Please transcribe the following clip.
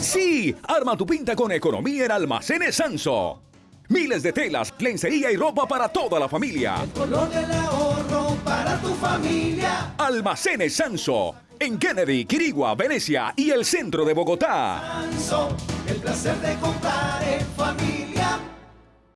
Sí, arma tu pinta con economía en Almacenes Sanso. Miles de telas, lencería y ropa para toda la familia. color del ahorro para tu familia. Almacenes Sanso, en Kennedy, Quirigua, Venecia y el centro de Bogotá. Sanso, el placer de comprar.